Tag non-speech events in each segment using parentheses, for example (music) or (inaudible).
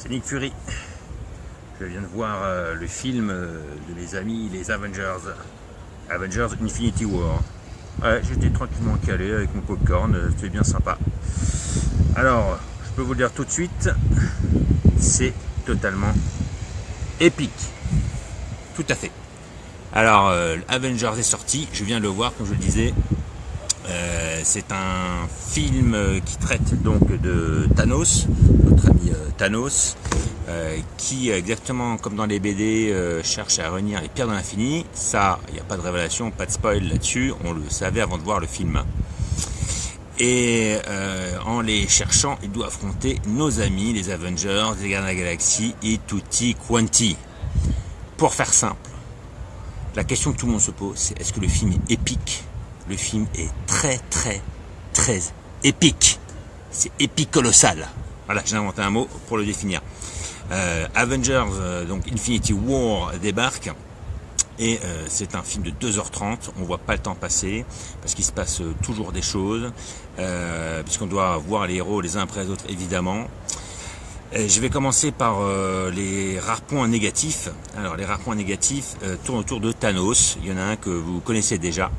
c'est Nick Fury. Je viens de voir euh, le film euh, de mes amis, les Avengers. Avengers Infinity War. Ouais, j'étais tranquillement calé avec mon popcorn, euh, c'était bien sympa. Alors, je peux vous le dire tout de suite, c'est totalement épique. Tout à fait. Alors, Avengers est sorti, je viens de le voir, comme je le disais. C'est un film qui traite donc de Thanos, notre ami Thanos, euh, qui, exactement comme dans les BD, euh, cherche à réunir les pierres de l'infini. Ça, il n'y a pas de révélation, pas de spoil là-dessus, on le savait avant de voir le film. Et euh, en les cherchant, il doit affronter nos amis, les Avengers, les Gardiens de la Galaxie et tutti quanti. Pour faire simple, la question que tout le monde se pose, c'est est-ce que le film est épique? Le film est très très très épique. C'est épique colossal. Voilà, j'ai inventé un mot pour le définir. Euh, Avengers, euh, donc Infinity War débarque. Et euh, c'est un film de 2h30, on voit pas le temps passer, parce qu'il se passe toujours des choses, puisqu'on doit voir les héros les uns après les autres évidemment. je vais commencer par les rares points négatifs. Alors les rares points négatifs tournent autour de Thanos, il y en a un que vous connaissez déjà,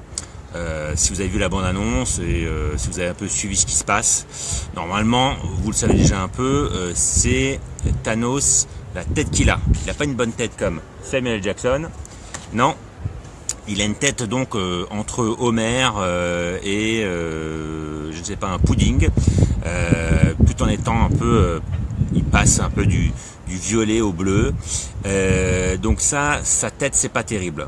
euh, si vous avez vu la bande-annonce et euh, si vous avez un peu suivi ce qui se passe, normalement, vous le savez déjà un peu, euh, c'est Thanos, la tête qu'il a. Il n'a pas une bonne tête comme Samuel Jackson, non. Il a une tête donc entre Homer et je ne sais pas un pudding, tout en étant un peu, il passe un peu du, du violet au bleu. donc ça, sa tête c'est pas terrible.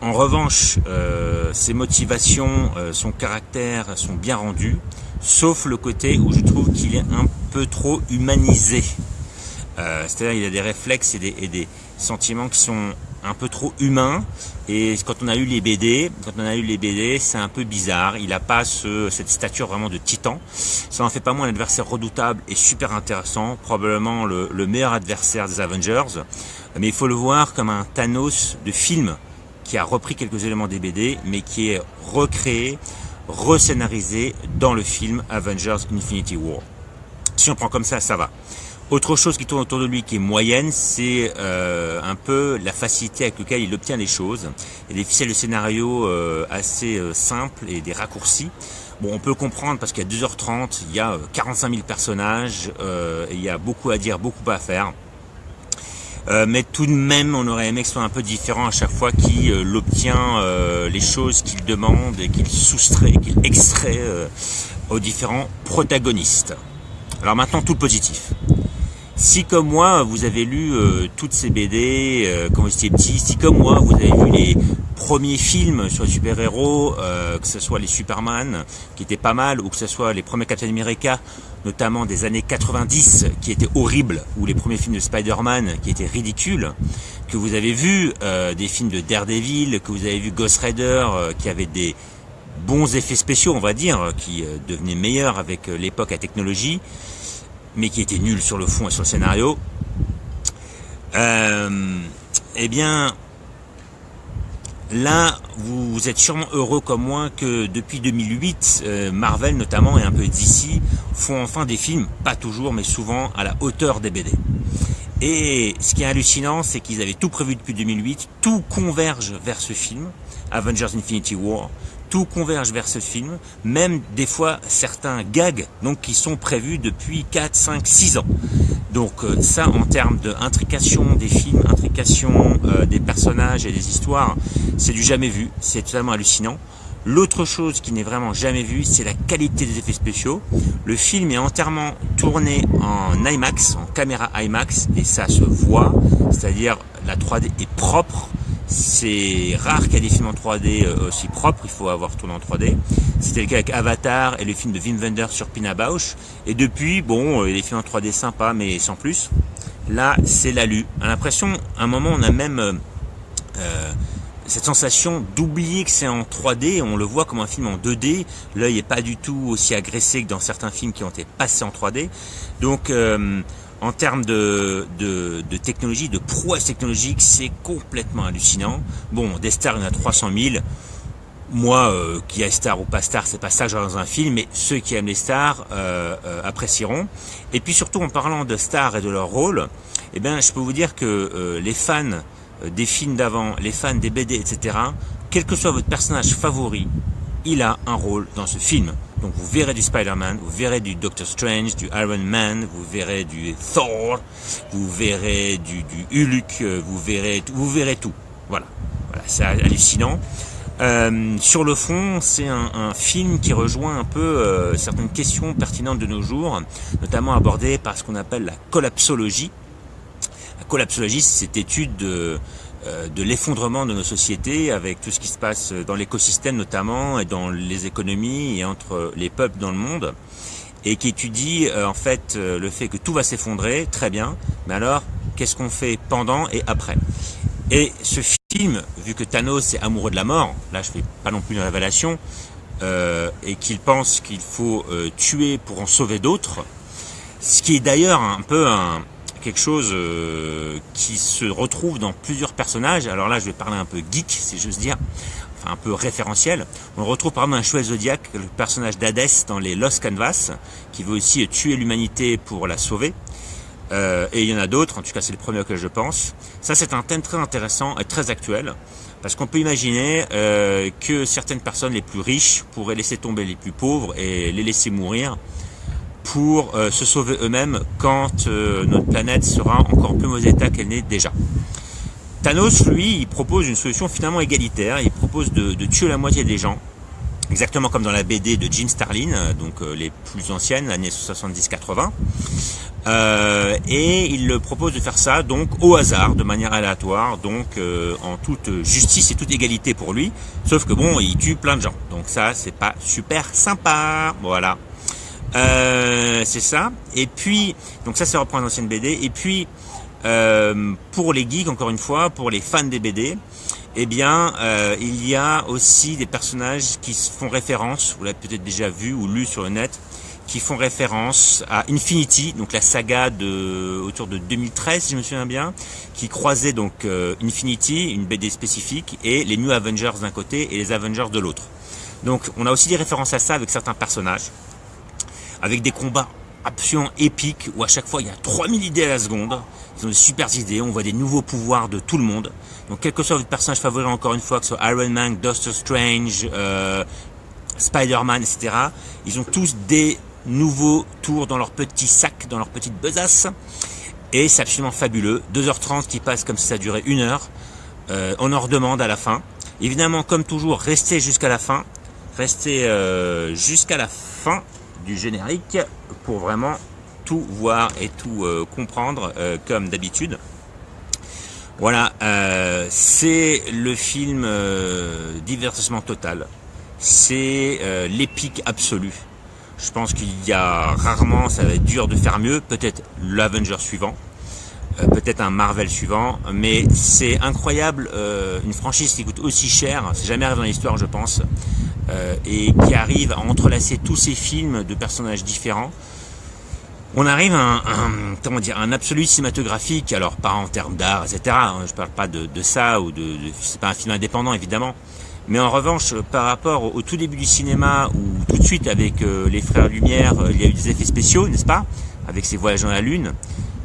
En revanche, euh, ses motivations, euh, son caractère sont bien rendus, sauf le côté où je trouve qu'il est un peu trop humanisé. Euh, c'est-à-dire il a des réflexes et des, sentiments qui sont un peu trop humains. Et quand on a eu les BD, quand on a eu les BD, c'est un peu bizarre. Il n'a pas cette stature vraiment de titan. Ça en fait pas moins un adversaire redoutable et super intéressant. Probablement le, le meilleur adversaire des Avengers. Mais il faut le voir comme un Thanos de film qui a repris quelques éléments des BD, mais qui est recréé, rescénarisé dans le film Avengers Infinity War. Si on prend comme ça, ça va. Autre chose qui tourne autour de lui qui est moyenne, c'est euh, un peu la facilité avec laquelle il obtient les choses. Il y a des de scénario euh, assez euh, simples et des raccourcis. Bon, on peut comprendre parce qu'à 2h30, il y a 45 000 personnages, il y a beaucoup à dire, beaucoup à faire. Euh, mais tout de même, on aurait aimé que ce soit un peu différent à chaque fois qu'il euh, obtient euh, les choses qu'il demande et qu'il soustrait, qu'il extrait aux différents protagonistes. Alors maintenant, tout le positif. Si comme moi, vous avez lu toutes ces BD quand vous étiez petit, si comme moi, vous avez vu les premiers films sur les super-héros, que ce soit les Superman, qui étaient pas mal, ou que ce soit les premiers Captain America, notamment des années 90 qui étaient horribles, ou les premiers films de Spider-Man qui étaient ridicules, que vous avez vu euh, des films de Daredevil, que vous avez vu Ghost Rider euh, qui avait des bons effets spéciaux, on va dire, qui euh, devenaient meilleurs avec l'époque à technologie, mais qui étaient nuls sur le fond et sur le scénario. eh bien, Là, vous, êtes sûrement heureux comme moi que depuis 2008, euh, Marvel notamment et un peu DC font enfin des films, pas toujours mais souvent à la hauteur des BD. Et ce qui est hallucinant, c'est qu'ils avaient tout prévu depuis 2008, tout converge vers ce film, Avengers Infinity War, tout converge vers ce film, même des fois certains gags donc qui sont prévus depuis 4, 5, 6 ans. Donc euh, ça, en termes d'intrication des films, intrication euh, des personnages et des histoires, c'est du jamais vu, c'est totalement hallucinant. L'autre chose qui n'est vraiment jamais vue, c'est la qualité des effets spéciaux. Le film est entièrement tourné en IMAX, en caméra IMAX, et ça se voit, c'est-à-dire la 3D est propre, c'est rare qu'il y ait des films en 3D euh, aussi propres, il faut avoir tourné en 3D. C'était le cas avec Avatar et le film de Wim Wenders sur Pina Bausch. Et depuis, bon, euh, les films en 3D sympas, mais sans plus. Là, c'est l'alu. A l'impression, à un moment, on a même euh, cette sensation d'oublier que c'est en 3D. On le voit comme un film en 2D. L'œil n'est pas du tout aussi agressé que dans certains films qui ont été passés en 3D. Donc, en termes de, de, de, technologie, de prouesse technologique, c'est complètement hallucinant. Bon, des stars, il y en a 300 000. moi, euh, qui est star ou pas star, c'est pas ça que dans un film, mais ceux qui aiment les stars euh, euh, apprécieront. Et puis surtout en parlant de stars et de leur rôle, eh bien, je peux vous dire que les fans des films d'avant, les fans des BD, etc., quel que soit votre personnage favori, il a un rôle dans ce film. Donc vous verrez du Spider-Man, vous verrez du Doctor Strange, du Iron Man, vous verrez du Thor, vous verrez du, du Hulk, vous verrez, vous verrez tout. Voilà, voilà c'est hallucinant. Euh, sur le fond, c'est un, film qui rejoint un peu euh, certaines questions pertinentes de nos jours, notamment abordées par ce qu'on appelle la collapsologie. La collapsologie, c'est cette étude de, euh, de l'effondrement de nos sociétés avec tout ce qui se passe dans l'écosystème notamment et dans les économies et entre les peuples dans le monde et qui étudie en fait le fait que tout va s'effondrer, très bien, mais alors qu'est-ce qu'on fait pendant et après? Et ce film, vu que Thanos est amoureux de la mort, là je fais pas non plus une révélation, euh, et qu'il pense qu'il faut euh, tuer pour en sauver d'autres, ce qui est d'ailleurs un peu un, quelque chose euh, qui se retrouve dans plusieurs personnages, alors là je vais parler un peu geek si j'ose dire, enfin un peu référentiel, on retrouve par exemple un chouette Zodiac, le personnage d'Hadès dans les Lost Canvas, qui veut aussi tuer l'humanité pour la sauver, euh, et il y en a d'autres, en tout cas c'est le premier auquel je pense. Ça c'est un thème très intéressant et très actuel, parce qu'on peut imaginer euh, que certaines personnes les plus riches pourraient laisser tomber les plus pauvres et les laisser mourir pour euh, se sauver eux-mêmes quand notre planète sera encore plus mauvais état qu'elle n'est déjà. Thanos, lui, il propose une solution finalement égalitaire, il propose de, tuer la moitié des gens, exactement comme dans la BD de Jim Starlin, donc les plus anciennes, années 70-80. Euh, et il propose de faire ça donc au hasard, de manière aléatoire, donc euh, en toute justice et toute égalité pour lui. Sauf que bon, il tue plein de gens. Donc ça, c'est pas super sympa. Voilà. Euh, c'est ça. Et puis, donc ça, c'est reprendre l'ancienne BD. Et puis, pour les geeks, encore une fois, pour les fans des BD, eh bien, il y a aussi des personnages qui font référence, vous l'avez peut-être déjà vu ou lu sur le net, qui font référence à Infinity, donc la saga de autour de 2013 si je me souviens bien, qui croisait donc euh, Infinity, une BD spécifique, et les New Avengers d'un côté et les Avengers de l'autre. Donc on a aussi des références à ça avec certains personnages, avec des combats absolument épiques où à chaque fois il y a 3000 idées à la seconde, ils ont des super idées, on voit des nouveaux pouvoirs de tout le monde. Donc quel que soit votre personnage favori encore une fois, que ce soit Iron Man, Doctor Strange, euh, Spider-Man, etc. Ils ont tous des nouveaux tours dans leur petit sac, dans leur petite besace. Et c'est absolument fabuleux. 2h30 qui passent comme si ça durait une heure. Euh, on en redemande à la fin. Évidemment, comme toujours, restez jusqu'à la fin. Restez euh, jusqu'à la fin du générique pour vraiment tout voir et tout euh, comprendre comme d'habitude. Voilà, c'est le film divertissement total. C'est l'épique absolue. Je pense qu'il y a rarement, ça va être dur de faire mieux, peut-être l'Avenger suivant, euh, peut-être un Marvel suivant, mais c'est incroyable, euh, une franchise qui coûte aussi cher, c'est jamais arrivé dans l'histoire je pense, euh, et qui arrive à entrelacer tous ces films de personnages différents. On arrive à un, comment dire, un absolu cinématographique, alors pas en termes d'art, etc. Hein, je parle pas de, ça ou de, de c'est pas un film indépendant évidemment, mais en revanche, par rapport au tout début du cinéma, où tout de suite avec euh, les Frères Lumière, euh, il y a eu des effets spéciaux, n'est-ce pas Avec ces voyages dans la Lune.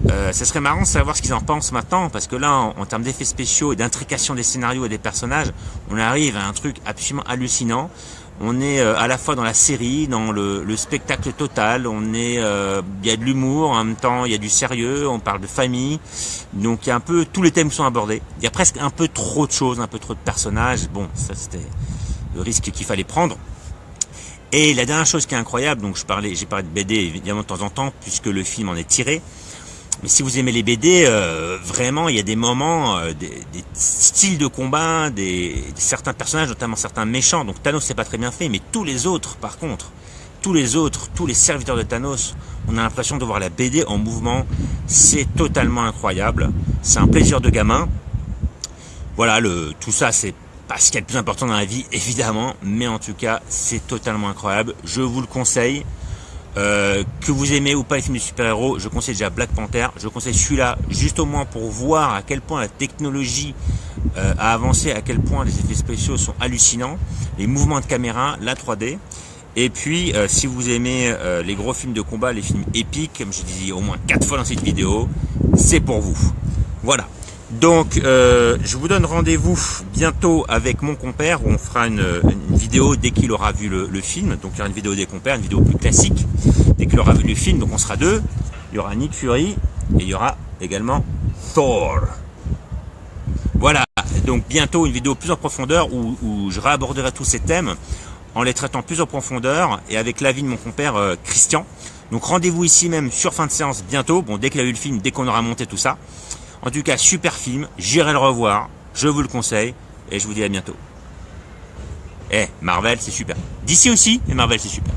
Euh, ça serait marrant de savoir ce qu'ils en pensent maintenant, parce que là, en, termes d'effets spéciaux et d'intrication des scénarios et des personnages, on arrive à un truc absolument hallucinant. On est euh, à la fois dans la série, dans le, le spectacle total, on est, euh, il y a de l'humour, en même temps il y a du sérieux, on parle de famille, donc il y a un peu, tous les thèmes sont abordés. Il y a presque un peu trop de choses, un peu trop de personnages, bon, ça c'était le risque qu'il fallait prendre. Et la dernière chose qui est incroyable, donc je parlais, j'ai parlé de BD évidemment de temps en temps, puisque le film en est tiré, mais si vous aimez les BD, euh, vraiment, il y a des moments, euh, des, styles de combat, des, certains personnages, notamment certains méchants. Donc Thanos, c'est pas très bien fait, mais tous les autres, par contre, tous les autres, tous les serviteurs de Thanos, on a l'impression de voir la BD en mouvement. C'est totalement incroyable. C'est un plaisir de gamin. Voilà, tout ça, c'est pas ce qui est le plus important dans la vie, (laughs) évidemment, mais en tout cas, c'est totalement incroyable. Je vous le conseille. Euh, que vous aimez ou pas les films de super-héros, je conseille déjà Black Panther. Je conseille celui-là juste au moins pour voir à quel point la technologie euh, a avancé à quel point les effets spéciaux sont hallucinants, les mouvements de caméra, la 3D. Et puis, euh, si vous aimez les gros films de combat, les films épiques, comme je disais au moins quatre fois dans cette vidéo, c'est pour vous. Voilà. Donc, je vous donne rendez-vous bientôt avec mon compère où on fera une, vidéo dès qu'il aura vu le, le, film. Donc, il y aura une vidéo des compères, une vidéo plus classique dès qu'il aura vu le film. Donc, on sera deux. Il y aura Nick Fury et il y aura également Thor. Voilà, donc bientôt une vidéo plus en profondeur où, je réaborderai tous ces thèmes en les traitant plus en profondeur et avec l'avis de mon compère euh, Christian. Donc rendez-vous ici même sur fin de séance bientôt, bon dès qu'il a vu le film, dès qu'on aura monté tout ça. En tout cas, super film, j'irai le revoir, je vous le conseille et je vous dis à bientôt. Eh, Marvel c'est super. D'ici aussi, et Marvel c'est super.